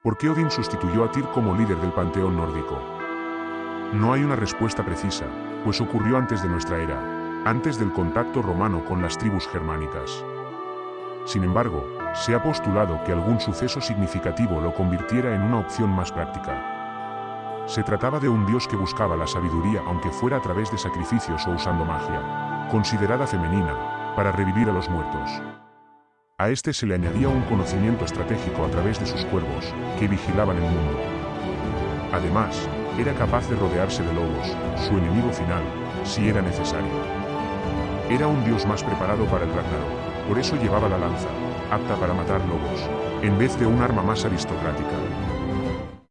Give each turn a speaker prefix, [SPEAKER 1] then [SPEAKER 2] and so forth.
[SPEAKER 1] ¿Por qué Odín sustituyó a Tyr como líder del panteón nórdico? No hay una respuesta precisa, pues ocurrió antes de nuestra era, antes del contacto romano con las tribus germánicas. Sin embargo, se ha postulado que algún suceso significativo lo convirtiera en una opción más práctica. Se trataba de un dios que buscaba la sabiduría aunque fuera a través de sacrificios o usando magia, considerada femenina, para revivir a los muertos. A este se le añadía un conocimiento estratégico a través de sus cuervos, que vigilaban el mundo. Además, era capaz de rodearse de lobos, su enemigo final, si era necesario. Era un dios más preparado para el Ragnarok, por eso llevaba la lanza, apta para matar lobos, en vez de un arma más aristocrática.